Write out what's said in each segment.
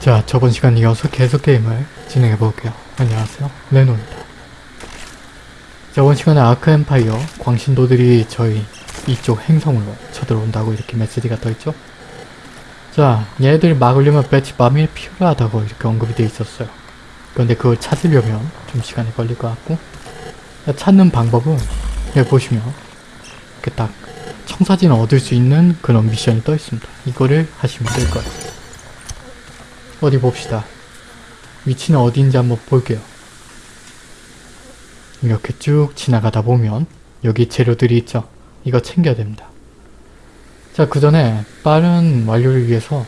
자, 저번 시간 이어서 계속 게임을 진행해 볼게요. 안녕하세요. 레노입니다. 저번 시간에 아크 엠파이어 광신도들이 저희 이쪽 행성으로 쳐들어온다고 이렇게 메시지가 떠있죠? 자, 얘네들이 막으려면 배치 밤이 필요하다고 이렇게 언급이 돼 있었어요. 그런데 그걸 찾으려면 좀 시간이 걸릴 것 같고 자, 찾는 방법은 여기 보시면 이렇게 딱 청사진을 얻을 수 있는 그런 미션이 떠 있습니다. 이거를 하시면 될 거예요. 어디 봅시다. 위치는 어디인지 한번 볼게요. 이렇게 쭉 지나가다 보면 여기 재료들이 있죠. 이거 챙겨야 됩니다. 자, 그 전에 빠른 완료를 위해서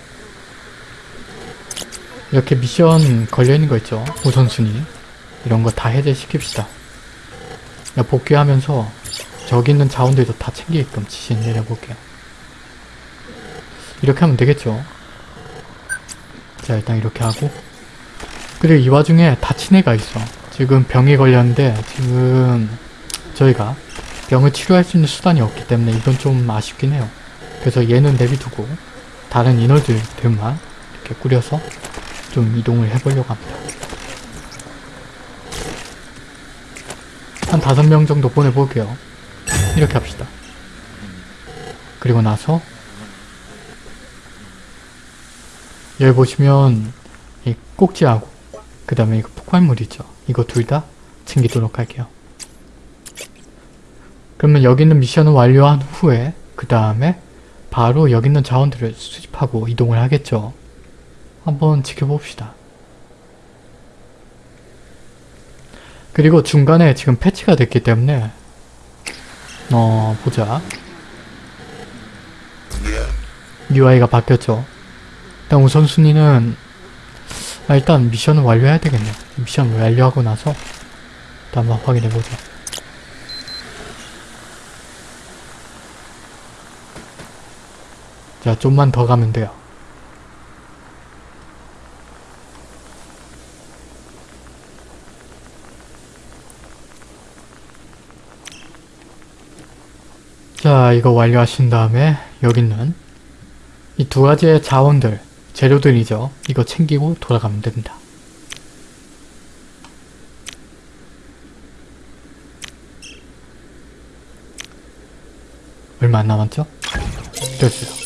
이렇게 미션 걸려있는 거 있죠. 우선순위. 이런 거 다 해제시킵시다. 복귀하면서 저기 있는 자원들도 다 챙기게끔 지시 내려볼게요. 이렇게 하면 되겠죠. 자 일단 이렇게 하고 그리고 이 와중에 다친 애가 있어. 지금 병이 걸렸는데 지금 저희가 병을 치료할 수 있는 수단이 없기 때문에 이건 좀 아쉽긴 해요. 그래서 얘는 내비두고 다른 인원들만 이렇게 꾸려서 좀 이동을 해보려고 합니다. 한 다섯 명 정도 보내볼게요. 이렇게 합시다. 그리고 나서 여기 보시면 이 꼭지하고 그 다음에 이거 폭발물 있죠. 이거 둘 다 챙기도록 할게요. 그러면 여기 있는 미션을 완료한 후에 그 다음에 바로 여기 있는 자원들을 수집하고 이동을 하겠죠. 한번 지켜봅시다. 그리고 중간에 지금 패치가 됐기 때문에 어 보자 UI가 바뀌었죠 일단 우선순위는 아, 일단 미션을 완료해야 되겠네 미션 완료하고 나서 일단 한번 확인해보자 자 좀만 더 가면 돼요. 자 이거 완료하신 다음에 여기 있는 이 두 가지의 자원들 재료들이죠 이거 챙기고 돌아가면 됩니다 얼마 안 남았죠? 됐어요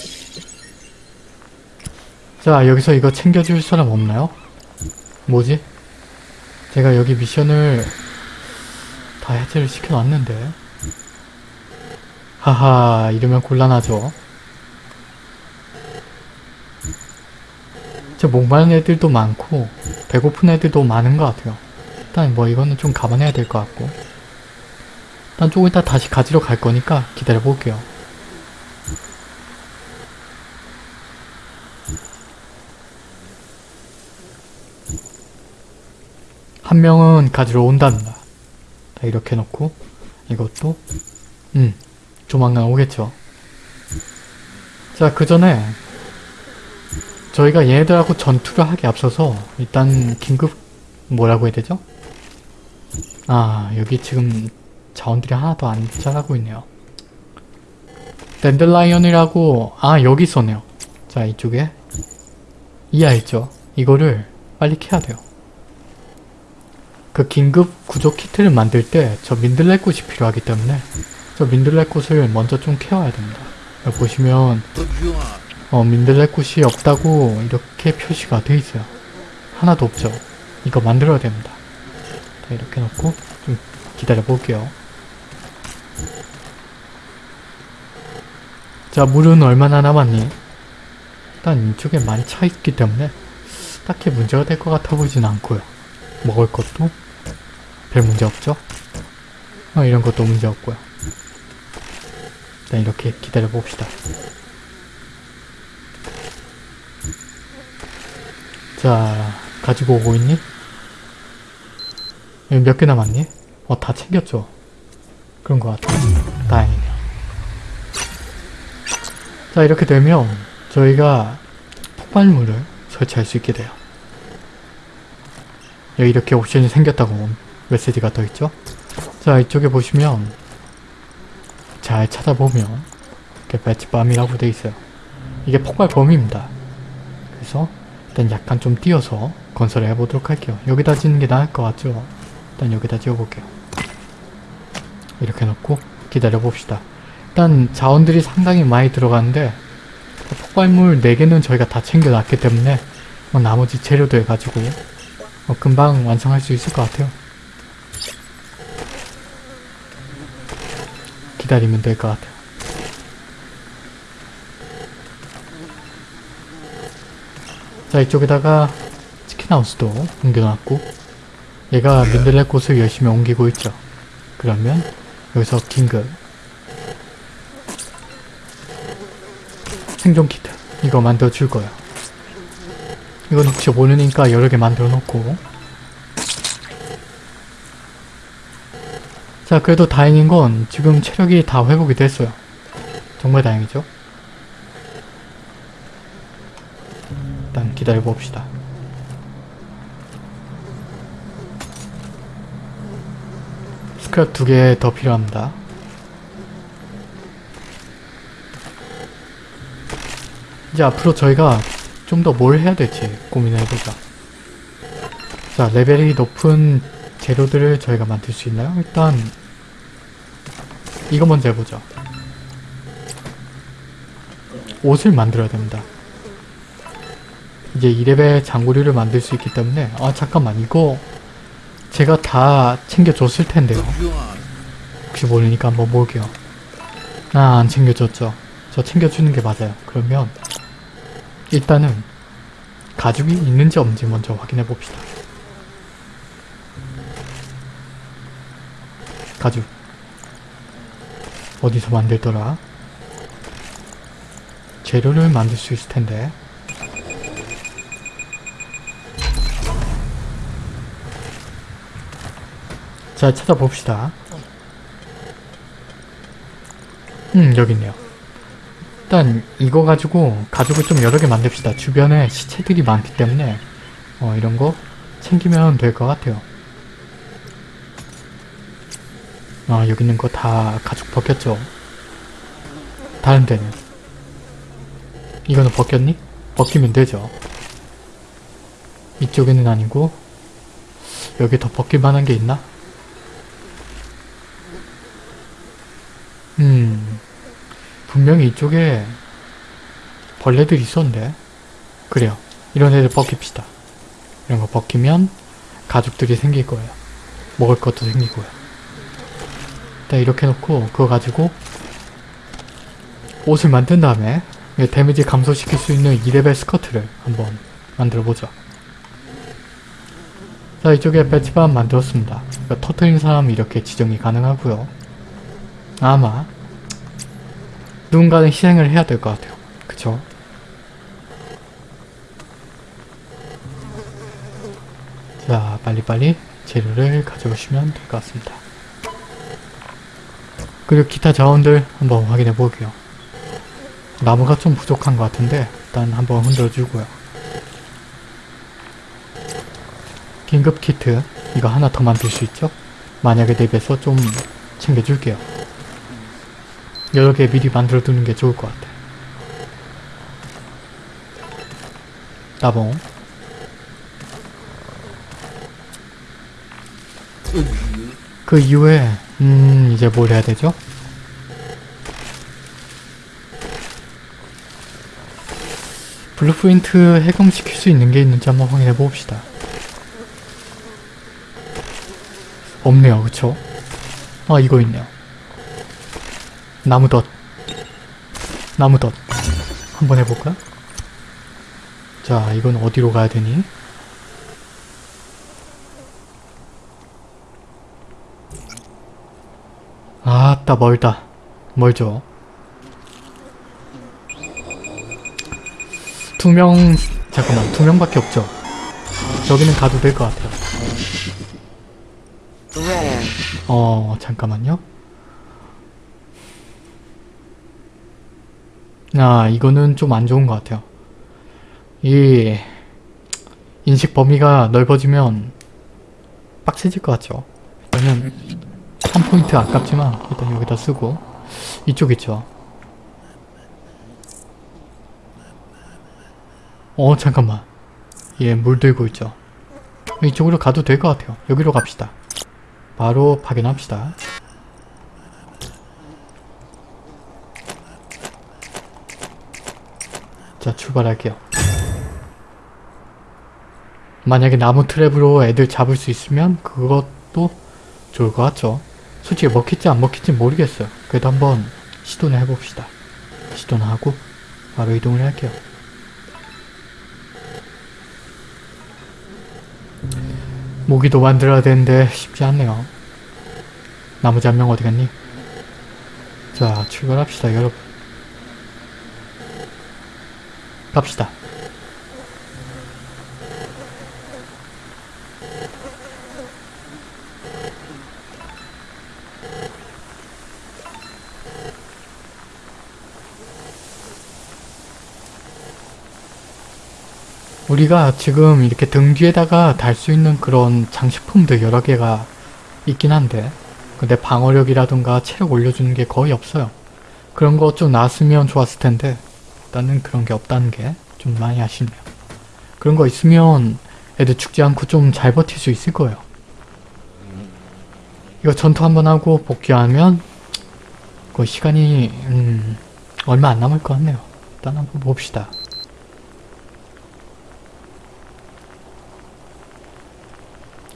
자 여기서 이거 챙겨줄 사람 없나요? 뭐지? 제가 여기 미션을 다 해체를 시켜놨는데 하하 이러면 곤란하죠. 진짜 목마른 애들도 많고 배고픈 애들도 많은 것 같아요. 일단 뭐 이거는 좀 감안해야 될 것 같고 일단 조금 이따 다시 가지러 갈 거니까 기다려 볼게요. 한 명은 가지러 온답니다. 이렇게 놓고 이것도 음 조만간 오겠죠. 자, 그 전에 저희가 얘네들하고 전투를 하기 앞서서 일단 긴급 뭐라고 해야 되죠? 아, 여기 지금 자원들이 하나도 안 자라고 있네요. 댄들라이언이라고 아, 여기 있었네요. 자, 이쪽에 이하 있죠? 이거를 빨리 캐야 돼요. 그 긴급 구조 키트를 만들 때 저 민들레꽃이 필요하기 때문에 저 민들레꽃을 먼저 좀 캐와야 됩니다. 보시면 어, 민들레 꽃이 없다고 이렇게 표시가 돼 있어요. 하나도 없죠. 이거 만들어야 됩니다. 자, 이렇게 놓고 좀 기다려 볼게요. 자, 물은 얼마나 남았니? 일단 이쪽에 많이 차 있기 때문에 딱히 문제가 될 것 같아 보진 않고요. 먹을 것도 별 문제 없죠? 어, 이런 것도 문제 없고요. 일단 이렇게 기다려 봅시다. 자, 가지고 오고 있니? 몇 개 남았니? 어, 다 챙겼죠? 그런 것 같아요. 다행이네요. 자, 이렇게 되면 저희가 폭발물을 설치할 수 있게 돼요. 여기 이렇게 옵션이 생겼다고 메시지가 떠있죠? 자, 이쪽에 보시면 잘 찾아보면 이렇게 배치밤이라고 돼 있어요. 이게 폭발 범위입니다. 그래서 일단 약간 좀 띄어서 건설을 해보도록 할게요. 여기다 짓는 게 나을 것 같죠? 일단 여기다 지어볼게요. 이렇게 놓고 기다려봅시다. 일단 자원들이 상당히 많이 들어가는데 폭발물 4개는 저희가 다 챙겨놨기 때문에 뭐 나머지 재료들 가지고 뭐 금방 완성할 수 있을 것 같아요. 기다리면 될 것 같아요. 자 이쪽에다가 치킨하우스도 옮겨놨고 얘가 민들레 꽃을 열심히 옮기고 있죠. 그러면 여기서 긴급 생존 키트 이거 만들어 줄 거야. 이건 혹시 모르니까 여러 개 만들어 놓고 자 그래도 다행인 건 지금 체력이 다 회복이 됐어요. 정말 다행이죠. 기다려 봅시다. 스크랩 두 개 더 필요합니다. 이제 앞으로 저희가 좀 더 뭘 해야 될지 고민을 해보자. 자, 레벨이 높은 재료들을 저희가 만들 수 있나요? 일단 이거 먼저 해보죠. 옷을 만들어야 됩니다. 이제 2레벨 장구류를 만들 수 있기 때문에 아 잠깐만 이거 제가 다 챙겨줬을 텐데요. 혹시 모르니까 한번 볼게요. 아 안 챙겨줬죠. 저 챙겨주는 게 맞아요. 그러면 일단은 가죽이 있는지 없는지 먼저 확인해 봅시다. 가죽 어디서 만들더라? 재료를 만들 수 있을 텐데 자 찾아봅시다. 음 여기 있네요. 일단 이거 가지고 가죽을 좀 여러 개 만듭시다. 주변에 시체들이 많기 때문에 어 이런 거 챙기면 될 것 같아요. 아 여기 있는 거 다 가죽 벗겼죠? 다른 데는? 이거는 벗겼니? 벗기면 되죠. 이쪽에는 아니고 여기 더 벗길 만한 게 있나? 분명히 이쪽에 벌레들이 있었는데. 그래요. 이런 애들 벗깁시다. 이런 거 벗기면 가죽들이 생길 거예요. 먹을 것도 생기고요. 일단 이렇게 놓고 그거 가지고 옷을 만든 다음에 데미지 감소시킬 수 있는 2레벨 스커트를 한번 만들어 보죠. 자 이쪽에 배치반 만들었습니다. 그러니까 터트린 사람 이렇게 지정이 가능하고요. 아마 누군가는 희생을 해야 될 것 같아요. 그쵸? 자 빨리빨리 재료를 가져오시면 될 것 같습니다. 그리고 기타 자원들 한번 확인해 볼게요. 나무가 좀 부족한 것 같은데 일단 한번 흔들어 주고요. 긴급 키트 이거 하나 더 만들 수 있죠? 만약에 대비해서 좀 챙겨줄게요. 여러 개 미리 만들어 두는 게 좋을 것 같아. 따봉. 그 이후에 음 이제 뭘 해야 되죠? blueprint 해금시킬 수 있는 게 있는지 한번 확인해 봅시다. 없네요, 그쵸? 아 이거 있네요. 나무덧. 나무덧. 한번 해볼까? 자 이건 어디로 가야 되니? 아따 멀다. 멀죠? 두명 잠깐만. 두 명밖에 없죠? 저기는 가도 될 것 같아요. 어 잠깐만요 아 이거는 좀 안 좋은 것 같아요. 이 인식 범위가 넓어지면 빡세질 것 같죠. 일단은 3포인트 아깝지만 일단 여기다 쓰고 이쪽 있죠. 어 잠깐만 얘 물들고 있죠. 이쪽으로 가도 될 것 같아요. 여기로 갑시다. 바로 파견합시다. 자, 출발할게요. 만약에 나무 트랩으로 애들 잡을 수 있으면 그것도 좋을 것 같죠. 솔직히 먹힐지 안 먹힐지 모르겠어요. 그래도 한번 시도는 해봅시다. 시도는 하고 바로 이동을 할게요. 모기도 만들어야 되는데 쉽지 않네요. 나머지 한 명 어디 갔니? 자, 출발합시다, 여러분. 갑시다. 우리가 지금 이렇게 등 뒤에다가 달 수 있는 그런 장식품들 여러 개가 있긴 한데 근데 방어력이라든가 체력 올려주는 게 거의 없어요. 그런 거 좀 나왔으면 좋았을 텐데 일단은 그런 게 없다는 게 좀 많이 아쉽네요. 그런 거 있으면 애들 죽지 않고 좀 잘 버틸 수 있을 거예요. 이거 전투 한번 하고 복귀하면 그 시간이 음, 얼마 안 남을 것 같네요. 일단 한번 봅시다.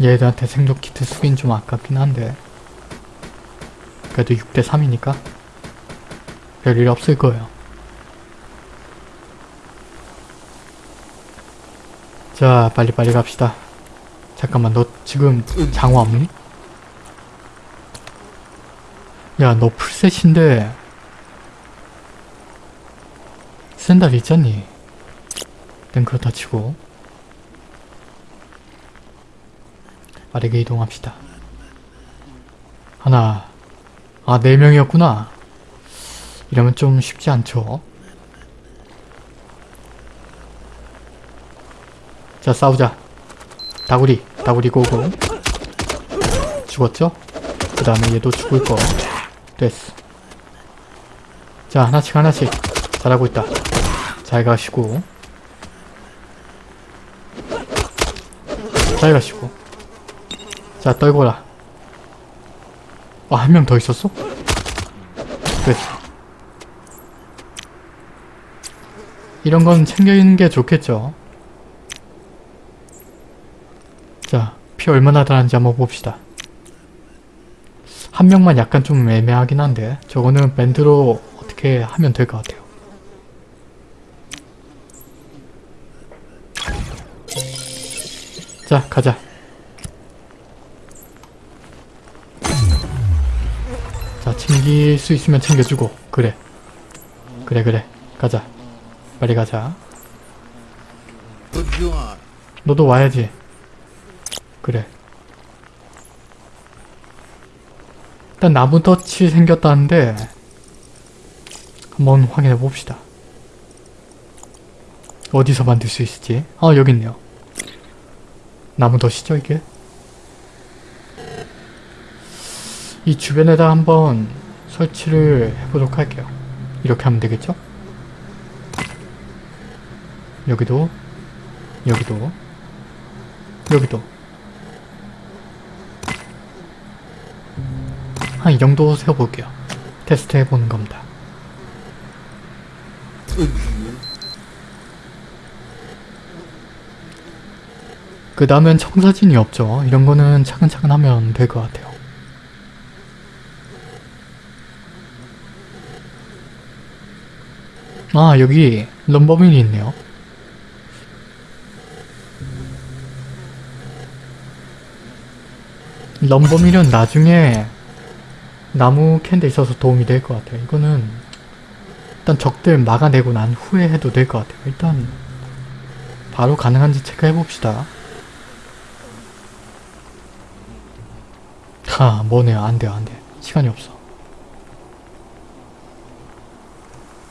얘들한테 생존 키트 쓰긴 좀 아깝긴 한데 그래도 6대 3이니까 별일 없을 거예요. 자 빨리빨리 갑시다. 잠깐만 너 지금 장화 없니? 야 너 풀셋인데 샌들 있잖니? 땐 그렇다 치고 빠르게 이동합시다. 하나, 아, 네 명이었구나. 이러면 좀 쉽지 않죠? 자, 싸우자. 다구리, 다구리 고고. 죽었죠? 그 다음에 얘도 죽을 거. 됐어. 자, 하나씩 하나씩. 잘하고 있다. 잘 가시고. 잘 가시고. 자 떨궈라 아 한 명 더 있었어? 됐어 이런 건 챙겨 있는 게 좋겠죠 자 피 얼마나 달았는지 한번 봅시다. 한 명만 약간 좀 애매하긴 한데 저거는 밴드로 어떻게 하면 될 것 같아요. 자 가자. 자 챙길 수 있으면 챙겨주고. 그래. 그래 그래. 가자. 빨리 가자. 너도 와야지 그래. 일단 나무 덫이 생겼다는데 한번 확인해 봅시다. 어디서 만들 수 있을지. 아 여기 있네요. 나무 덫이죠 이게? 이 주변에다 한번 설치를 해보도록 할게요. 이렇게 하면 되겠죠? 여기도 여기도 여기도 한 이 정도 세워볼게요. 테스트 해보는 겁니다. 그 다음엔 청사진이 없죠. 이런 거는 차근차근 하면 될 것 같아요. 아 여기 럼버민이 있네요 럼버밀은 나중에 나무 캔데 있어서 도움이 될 것 같아요 이거는 일단 적들 막아내고 난 후에 해도 될 것 같아요 일단 바로 가능한지 체크해봅시다 하 뭐네요 안 돼요 안 돼 시간이 없어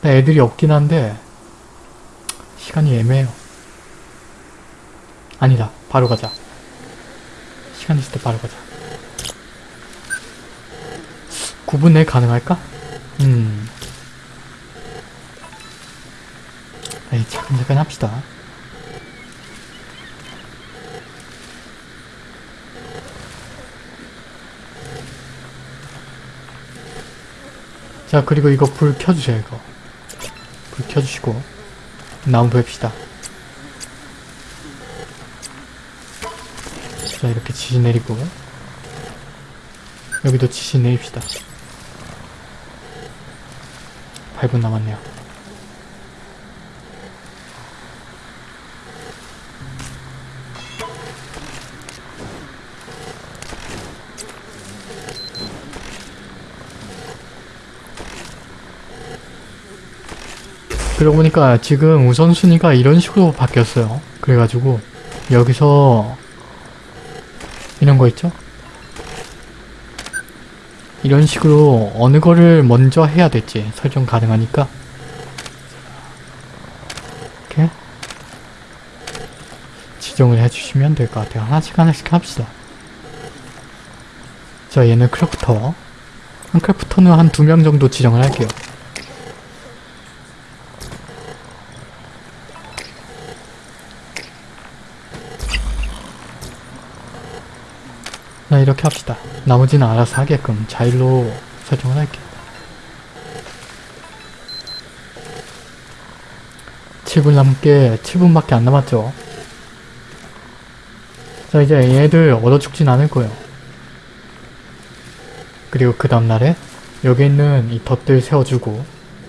애들이 없긴 한데 시간이 애매해요. 아니다. 바로 가자. 시간 있을 때 바로 가자. 구분해 가능할까? 음. 아니, 잠깐, 잠깐 합시다. 자, 그리고 이거 불 켜주세요, 이거. 불 켜주시고. 나무 뵙시다. 자, 이렇게 지시 내리고. 여기도 지시 내립시다. 8분 남았네요 그러고 보니까 지금 우선순위가 이런 식으로 바뀌었어요. 그래가지고 여기서 이런 거 있죠? 이런 식으로 어느 거를 먼저 해야 될지 설정 가능하니까 이렇게 지정을 해주시면 될 것 같아요. 하나씩 하나씩 합시다. 자 얘는 crafter 한 크래프터는 한 두 명 정도 지정을 할게요. 자 이렇게 합시다. 나머지는 알아서 하게끔 자일로 설정을 할게요. 7분 남게 7분밖에 안 남았죠. 자 이제 얘들 얻어 죽진 않을 거예요. 그리고 그 다음날에 여기 있는 이 덫들 세워주고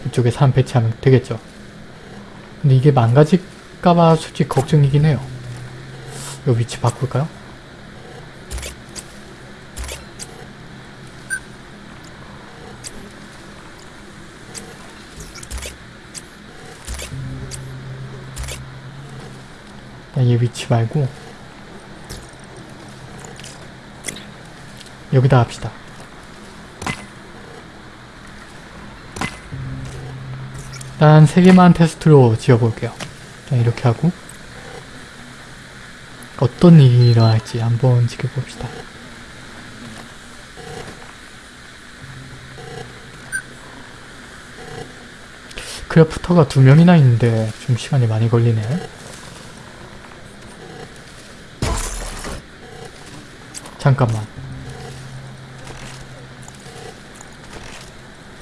이쪽에 사람 배치하면 되겠죠. 근데 이게 망가질까봐 솔직히 걱정이긴 해요. 이 위치 바꿀까요? 얘 위치 말고 여기다 합시다. 일단 세 개만 테스트로 지어볼게요. 자, 이렇게 하고 어떤 일이 일어날지 한번 지켜봅시다. crafter가 두 명이나 있는데 좀 시간이 많이 걸리네. 잠깐만.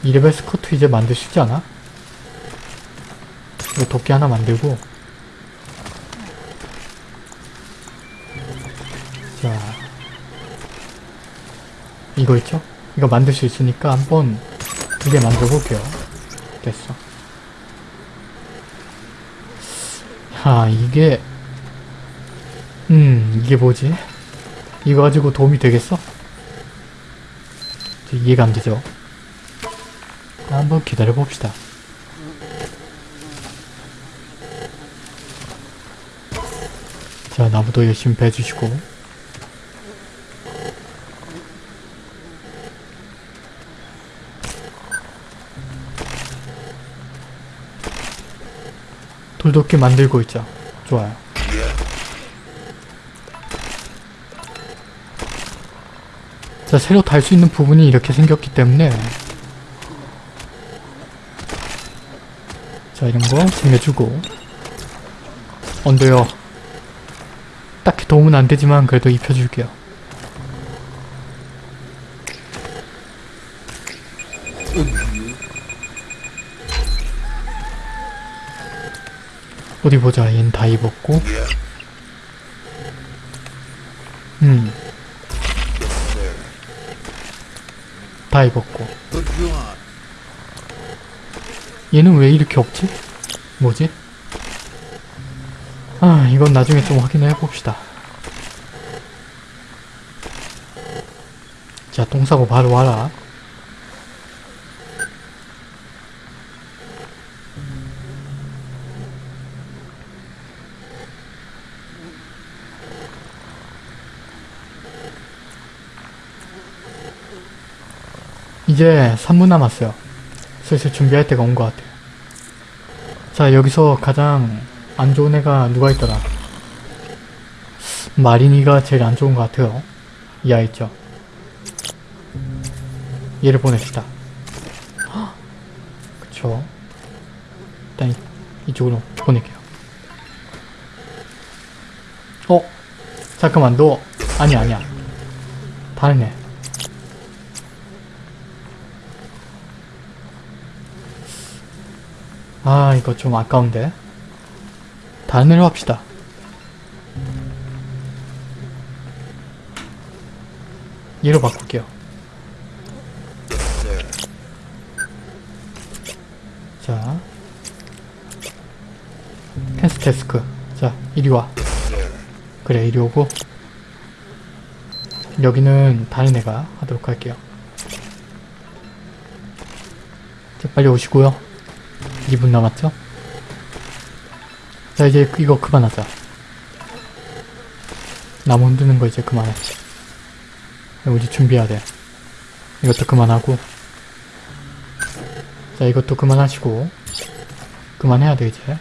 이레벨 스커트 이제 만들 수 있지 않아? 이거 도끼 하나 만들고 자 이거 있죠? 이거 만들 수 있으니까 한번 두 개 만들어 볼게요 됐어 아 이게 음 이게 뭐지? 이거 가지고 도움이 되겠어? 이해가 안 되죠? 한번 기다려 봅시다. 자, 나무도 열심히 베주시고 돌도끼 만들고 있죠. 좋아요. 자, 새로 달 수 있는 부분이 이렇게 생겼기 때문에 자, 이런 거 챙겨주고 언더요. 딱히 도움은 안 되지만 그래도 입혀줄게요. 어디 보자. 얘는 다 입었고. 음. 다 입었고. 얘는 왜 이렇게 없지? 뭐지? 아, 이건 나중에 좀 확인해 봅시다. 자, 똥 싸고 바로 와라. 이제 3분 남았어요. 슬슬 준비할 때가 온 것 같아요. 자, 여기서 가장 안 좋은 애가 누가 있더라? 마린이가 제일 안 좋은 것 같아요. 이 아이 있죠? 얘를 보냅시다. 헉! 그쵸. 일단 이, 이쪽으로 보낼게요. 어? 잠깐만, 너, 아니, 아니야. 다른 애. 이거 좀 아까운데. 다른 애로 합시다. 얘로 바꿀게요. 자. 캔스 데스크. 자, 이리 와. 그래, 이리 오고. 여기는 다른 애가 하도록 할게요. 자, 빨리 오시고요. 2분 남았죠? 자, 이제 이거 그만하자. 나무 흔드는 거 이제 그만해. 우리 준비해야 돼. 이것도 그만하고. 자, 이것도 그만하시고. 그만해야 돼, 이제.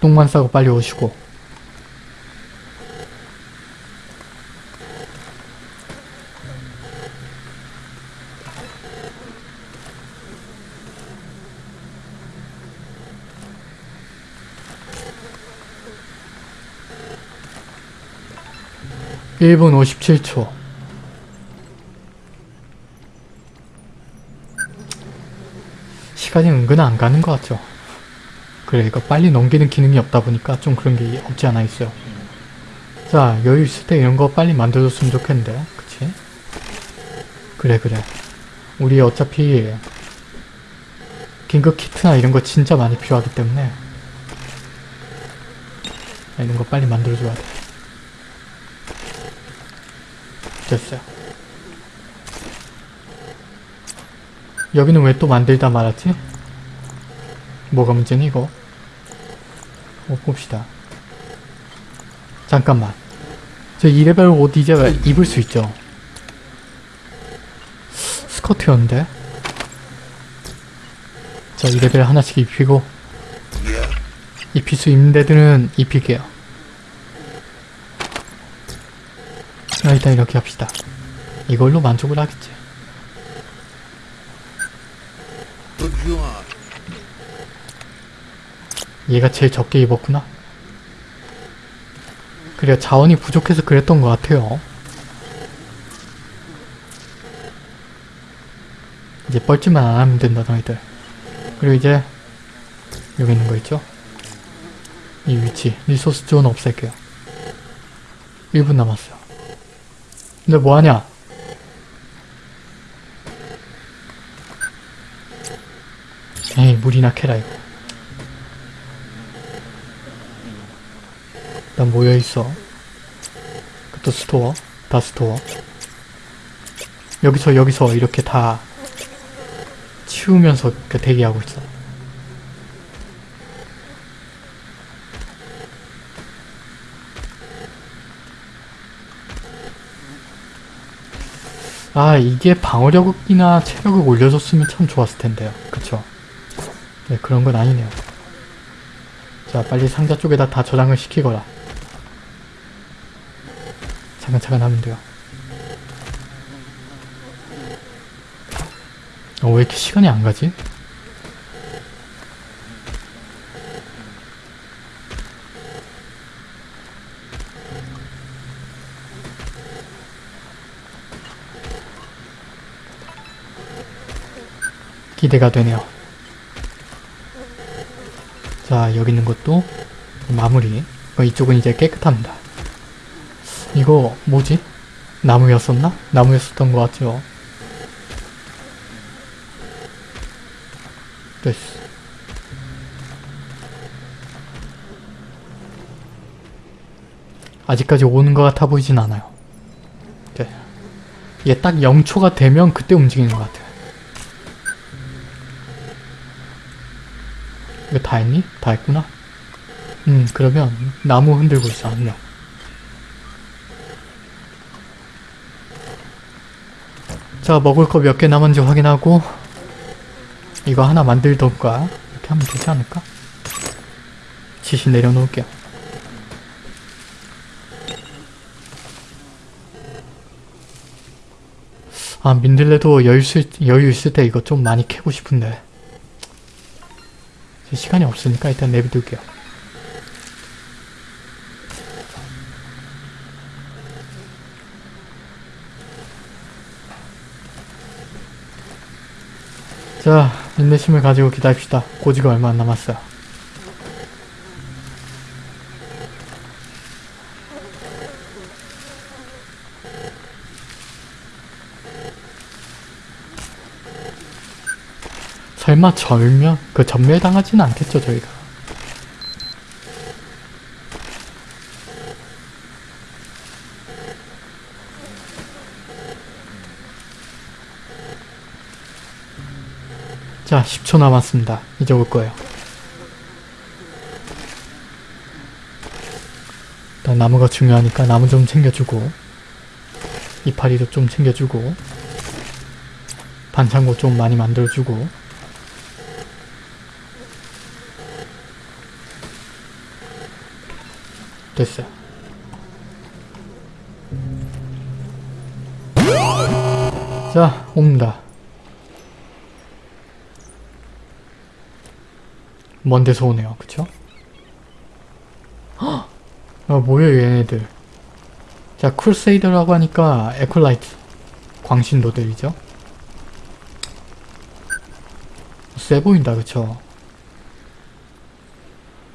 똥만 싸고 빨리 오시고. 일분 57초. 시간이 은근 안 가는 것 같죠? 그래, 이거 빨리 넘기는 기능이 없다 보니까 좀 그런 게 없지 않아 있어요. 자, 여유 있을 때 이런 거 빨리 만들어줬으면 좋겠는데, 그치? 그래, 그래. 우리 어차피 긴급 키트나 이런 거 진짜 많이 필요하기 때문에 이런 거 빨리 만들어줘야 돼. 됐어요. 여기는 왜 또 만들다 말았지? 뭐가 문제니 이거? 어, 봅시다. 잠깐만. 저 2레벨 옷 이제 왜 입을 수 있죠? 스커트였는데? 자, 2레벨 하나씩 입히고 입힐 수 있는 데들은 입힐게요. 일단 이렇게 합시다. 이걸로 만족을 하겠지. 얘가 제일 적게 입었구나. 그래 자원이 부족해서 그랬던 것 같아요. 이제 뻘짓만 안 하면 된다 너희들. 그리고 이제 여기 있는 거 있죠? 이 위치 resource zone 없앨게요. 1분 남았어요. 근데 뭐하냐? 에이 물이나 캐라 이거. 난 모여있어. 그것도 store. 다 store. 여기서 여기서 이렇게 다 치우면서 대기하고 있어. 아 이게 방어력이나 체력을 올려줬으면 참 좋았을 텐데요. 그쵸? 네 그런 건 아니네요. 자 빨리 상자 쪽에다 다 저장을 시키거라. 차근차근 하면 돼요. 어, 왜 이렇게 시간이 안 가지? 기대가 되네요. 자, 여기 있는 것도 마무리. 어, 이쪽은 이제 깨끗합니다. 이거 뭐지? 나무였었나? 나무였었던 것 같죠? 됐어. 아직까지 오는 것 같아 보이진 않아요. 네. 이게 딱 0초가 되면 그때 움직이는 것 같아요. 이거 다 했니? 다 했구나? 음, 그러면 나무 흔들고 있어, 한 명. 자 먹을 거 몇 개 남았는지 확인하고 이거 하나 만들던가 이렇게 하면 되지 않을까? 지시 내려놓을게요 아 민들레도 여유, 있을, 여유 있을 때 이거 좀 많이 캐고 싶은데 시간이 없으니까 일단 내비둘게요 자 인내심을 가지고 기다립시다. 고지가 얼마 안 남았어요. 설마 절면? 그 전멸당하지는 않겠죠 저희가. 자 10초 남았습니다. 이제 올 거예요. 일단 나무가 중요하니까 나무 좀 챙겨주고 이파리도 좀 챙겨주고 반창고 좀 많이 만들어주고 됐어요. 자, 옵니다. 먼 데서 오네요. 그쵸? 헉! 아, 뭐야 얘네들. 자, 쿨세이더라고 하니까 에콜라이트. 광신도들이죠? 세 보인다, 그쵸?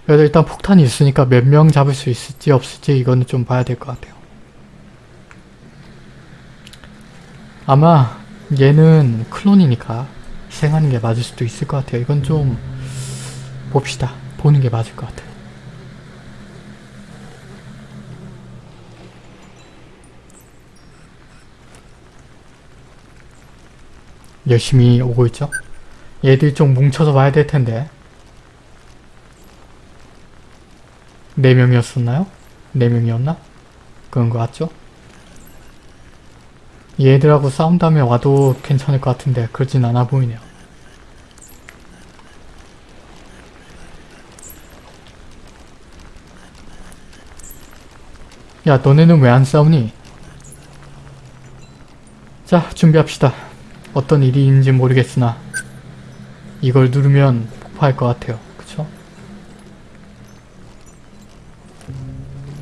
그래도 일단 폭탄이 있으니까 몇 명 잡을 수 있을지 없을지 이거는 좀 봐야 될 것 같아요. 아마 얘는 클론이니까 희생하는 게 맞을 수도 있을 것 같아요. 이건 좀 봅시다. 보는 게 맞을 것 같아요. 열심히 오고 있죠? 얘들이 좀 뭉쳐서 봐야 될 텐데 4명이었었나요? 4명이었나? 그런 거 같죠? 얘들하고 싸운 다음에 와도 괜찮을 것 같은데 그러진 않아 보이네요. 야 너네는 왜 안 싸우니? 자 준비합시다. 어떤 일이 있는지 모르겠으나 이걸 누르면 폭파할 것 같아요.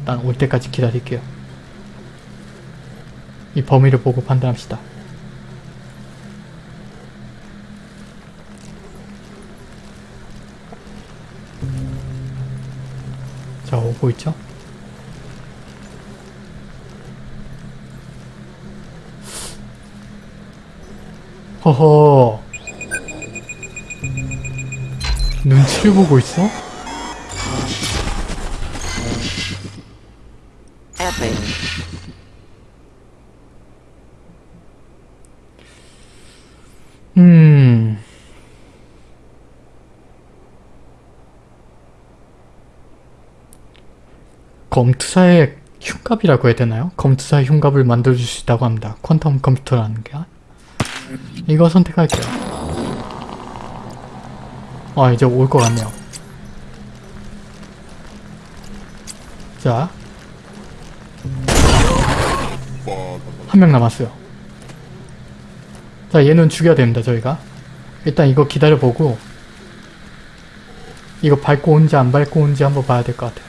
일단 올 때까지 기다릴게요. 이 범위를 보고 판단합시다. 자 오고 있죠? 허허 눈치를 보고 있어? Epic. 음... 검투사의 흉갑이라고 해야 되나요? 검투사의 흉갑을 만들어줄 수 있다고 합니다. 퀀텀 컴퓨터라는 게. 이거 선택할게요. 아 이제 올 것 같네요. 자. 한 명 남았어요. 자 얘는 죽여야 됩니다 저희가. 일단 이거 기다려보고 이거 밟고 온지 안 밟고 온지 한번 봐야 될 것 같아요.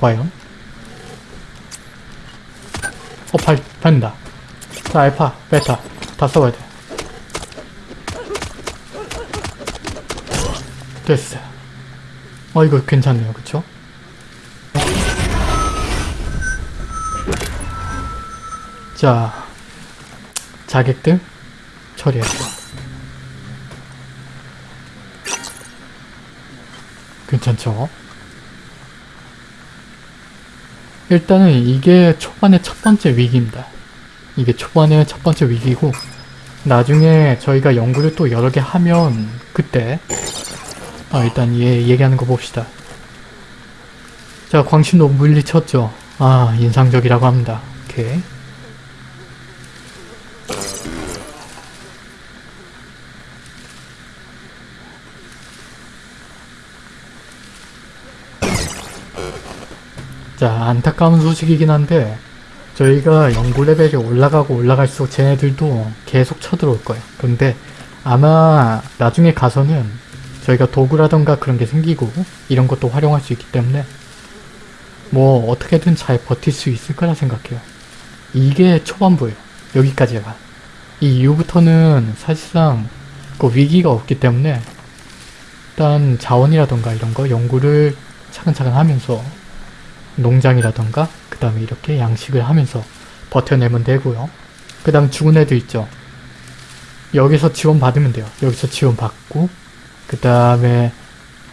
과연? 어, 밟, 밟는다. 자, 알파, 베타 다 써봐야 돼. 됐어. 어, 이거 괜찮네요. 그쵸? 자, 자객들 처리했어. 괜찮죠? 일단은 이게 초반의 첫 번째 위기입니다. 이게 초반의 첫 번째 위기고 나중에 저희가 연구를 또 여러 개 하면 그때 아 일단 얘 얘기하는 거 봅시다. 자 광신도 물리쳤죠. 아 인상적이라고 합니다. 오케이. 자 안타까운 소식이긴 한데 저희가 연구 레벨이 올라가고 올라갈수록 쟤네들도 계속 쳐들어올 거예요. 근데 아마 나중에 가서는 저희가 도구라던가 그런 게 생기고 이런 것도 활용할 수 있기 때문에 뭐 어떻게든 잘 버틸 수 있을 거라 생각해요. 이게 초반부예요. 여기까지가. 이 이후부터는 사실상 그 위기가 없기 때문에 일단 자원이라던가 이런 거 연구를 차근차근 하면서 농장이라던가 그 다음에 이렇게 양식을 하면서 버텨내면 되고요. 그 다음 죽은 애들 있죠. 여기서 지원 받으면 돼요. 여기서 지원 받고 그 다음에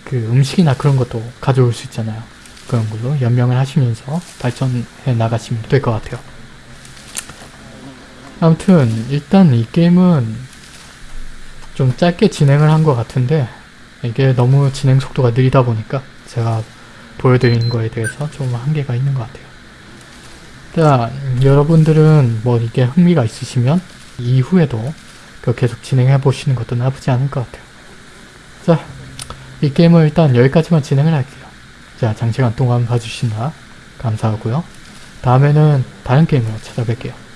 그 음식이나 그런 것도 가져올 수 있잖아요. 그런 걸로 연명을 하시면서 발전해 나가시면 될 것 같아요. 아무튼 일단 이 게임은 좀 짧게 진행을 한 것 같은데 이게 너무 진행 속도가 느리다 보니까 제가 보여드리는 거에 대해서 좀 한계가 있는 것 같아요. 일단 여러분들은 뭐 이게 흥미가 있으시면 이후에도 그 계속 진행해 보시는 것도 나쁘지 않을 것 같아요. 자, 이 게임을 일단 여기까지만 진행을 할게요. 자, 장시간 동안 봐주시나 감사하고요. 다음에는 다른 게임으로 찾아뵐게요.